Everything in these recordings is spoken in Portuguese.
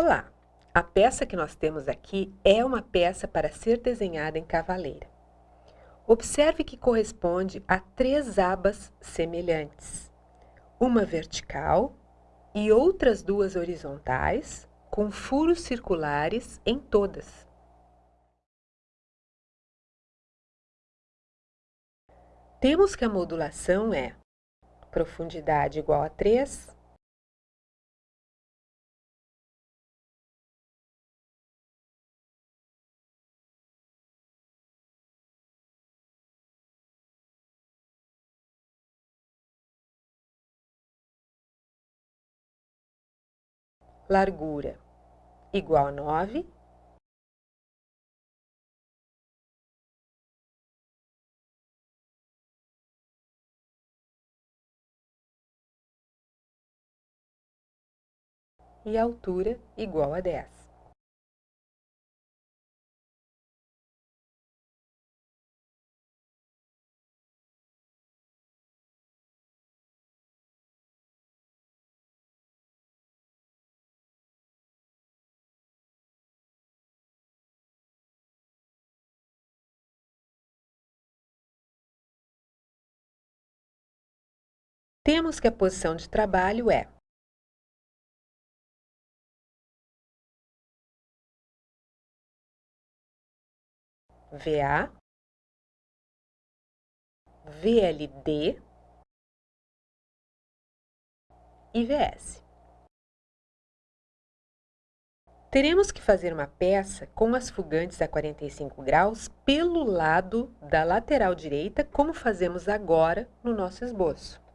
Olá! A peça que nós temos aqui é uma peça para ser desenhada em cavaleira. Observe que corresponde a três abas semelhantes. Uma vertical e outras duas horizontais, com furos circulares em todas. Temos que a modulação é profundidade igual a 3, largura igual a 9. E altura igual a 10. Temos que a posição de trabalho é VA, VLD e VS. Teremos que fazer uma peça com as fugantes a 45 graus pelo lado da lateral direita, como fazemos agora no nosso esboço.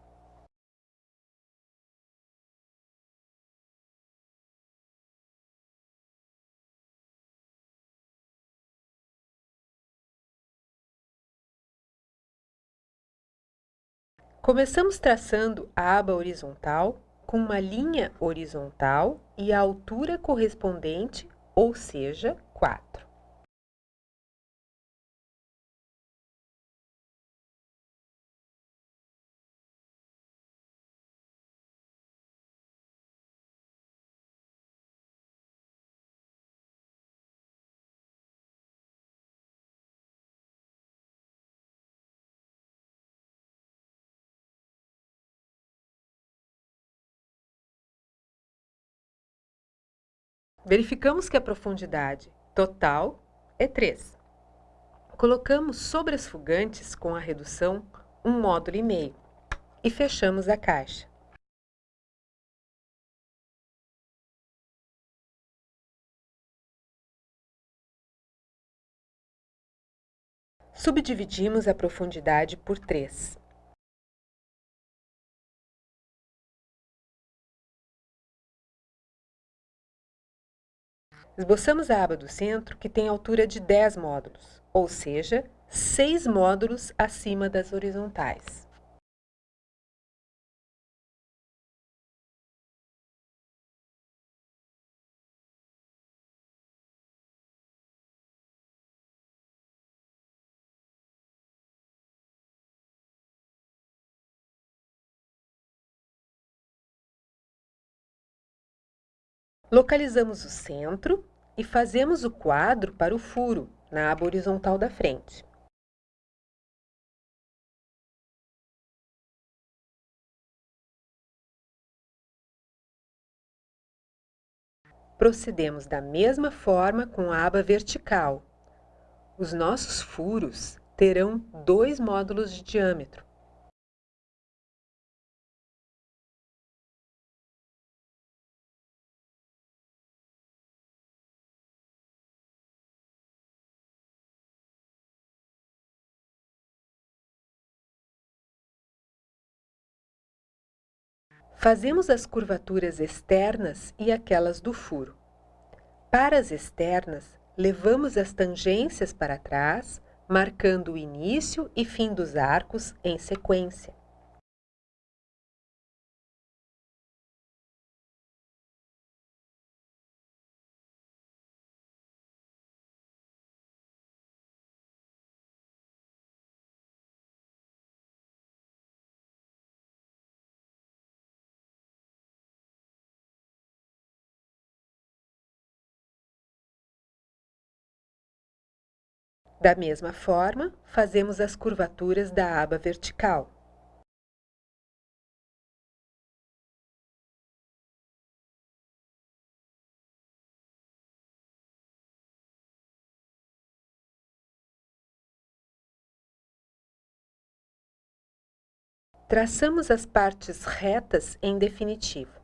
Começamos traçando a aba horizontal com uma linha horizontal e a altura correspondente, ou seja, 4. Verificamos que a profundidade total é 3. Colocamos sobre as fugantes com a redução um módulo e meio e fechamos a caixa. Subdividimos a profundidade por 3. Esboçamos a aba do centro, que tem altura de 10 módulos, ou seja, 6 módulos acima das horizontais. Localizamos o centro e fazemos o quadro para o furo, na aba horizontal da frente. Procedemos da mesma forma com a aba vertical. Os nossos furos terão dois módulos de diâmetro. Fazemos as curvaturas externas e aquelas do furo. Para as externas, levamos as tangências para trás, marcando o início e fim dos arcos em sequência. Da mesma forma, fazemos as curvaturas da aba vertical. Traçamos as partes retas em definitivo.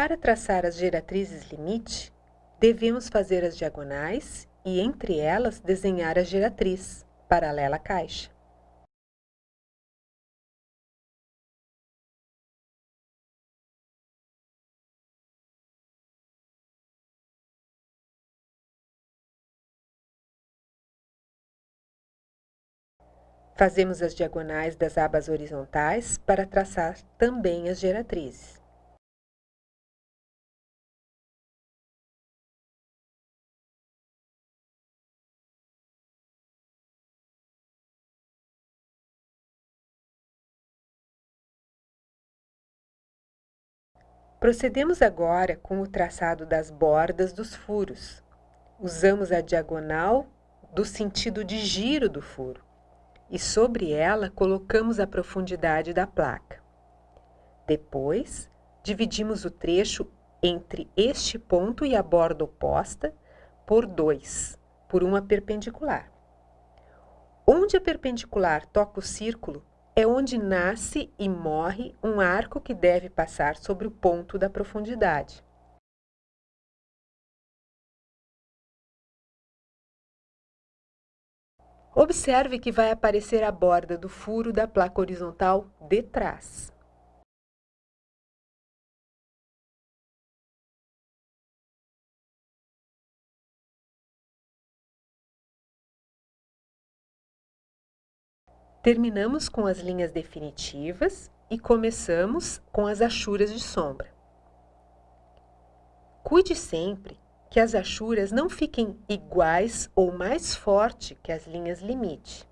Para traçar as geratrizes limite, devemos fazer as diagonais e, entre elas, desenhar a geratriz, paralela à caixa. Fazemos as diagonais das abas horizontais para traçar também as geratrizes. Procedemos agora com o traçado das bordas dos furos. Usamos a diagonal do sentido de giro do furo e sobre ela colocamos a profundidade da placa. Depois, dividimos o trecho entre este ponto e a borda oposta por dois, por uma perpendicular. Onde a perpendicular toca o círculo, é onde nasce e morre um arco que deve passar sobre o ponto da profundidade. Observe que vai aparecer a borda do furo da placa horizontal de trás. Terminamos com as linhas definitivas e começamos com as achuras de sombra. Cuide sempre que as achuras não fiquem iguais ou mais forte que as linhas limite.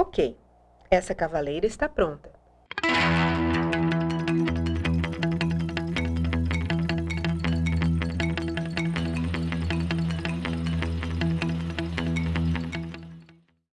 Ok, essa cavaleira está pronta.